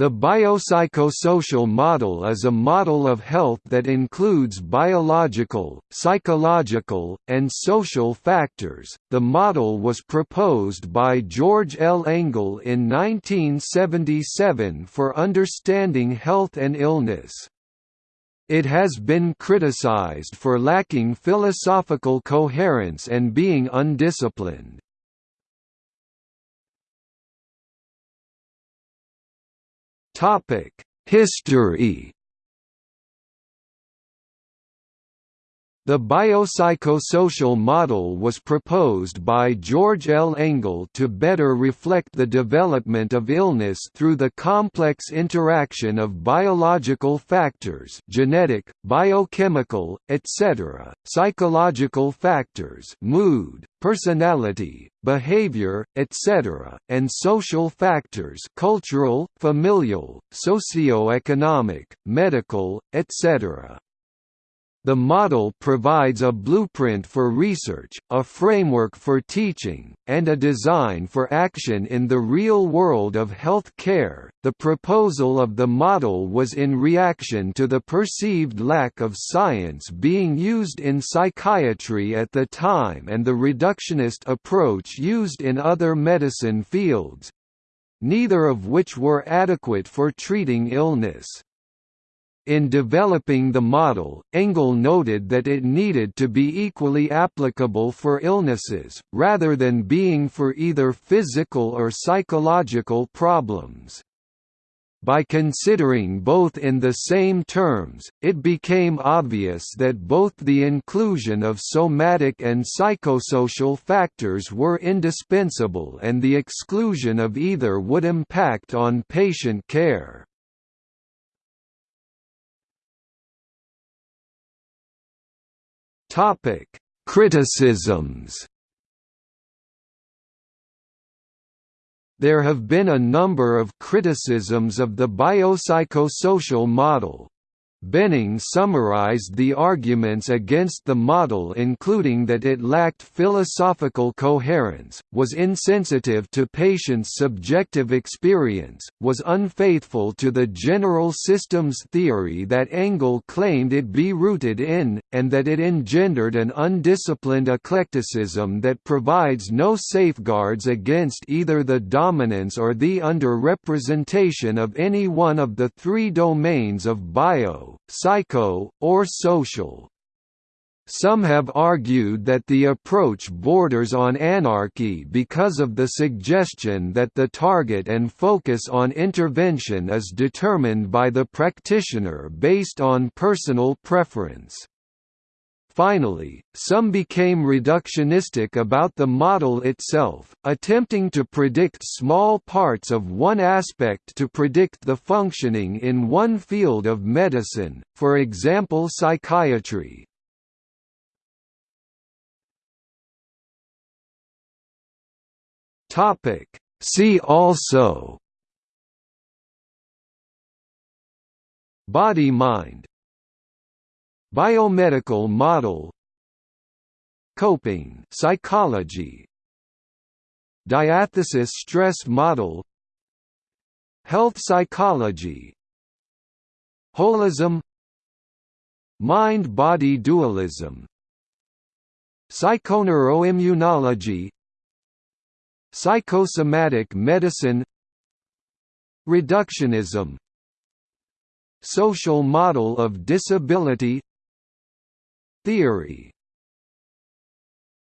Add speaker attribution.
Speaker 1: The biopsychosocial model is a model of health that includes biological, psychological, and social factors. The model was proposed by George L. Engel in 1977 for understanding health and illness. It has been criticized for lacking philosophical coherence and being undisciplined. History The biopsychosocial model was proposed by George L. Engel to better reflect the development of illness through the complex interaction of biological factors genetic, biochemical, etc., psychological factors mood, personality, behavior, etc., and social factors cultural, familial, socio-economic, medical, etc. The model provides a blueprint for research, a framework for teaching, and a design for action in the real world of health care. The proposal of the model was in reaction to the perceived lack of science being used in psychiatry at the time and the reductionist approach used in other medicine fields neither of which were adequate for treating illness. In developing the model, Engel noted that it needed to be equally applicable for illnesses, rather than being for either physical or psychological problems. By considering both in the same terms, it became obvious that both the inclusion of somatic and psychosocial factors were indispensable and the exclusion of either would impact on patient care. Topic: Criticisms. There have been a number of criticisms of the biopsychosocial model, Benning summarized the arguments against the model including that it lacked philosophical coherence, was insensitive to patients' subjective experience, was unfaithful to the general systems theory that Engel claimed it be rooted in, and that it engendered an undisciplined eclecticism that provides no safeguards against either the dominance or the underrepresentation of any one of the three domains of bio psycho, or social. Some have argued that the approach borders on anarchy because of the suggestion that the target and focus on intervention is determined by the practitioner based on personal preference. Finally, some became reductionistic about the model itself, attempting to predict small parts of one aspect to predict the functioning in one field of medicine, for example psychiatry. See also. Body-mind Biomedical model Coping psychology Diathesis stress model Health psychology Holism Mind-body dualism Psychoneuroimmunology Psychosomatic medicine Reductionism Social model of disability Theory.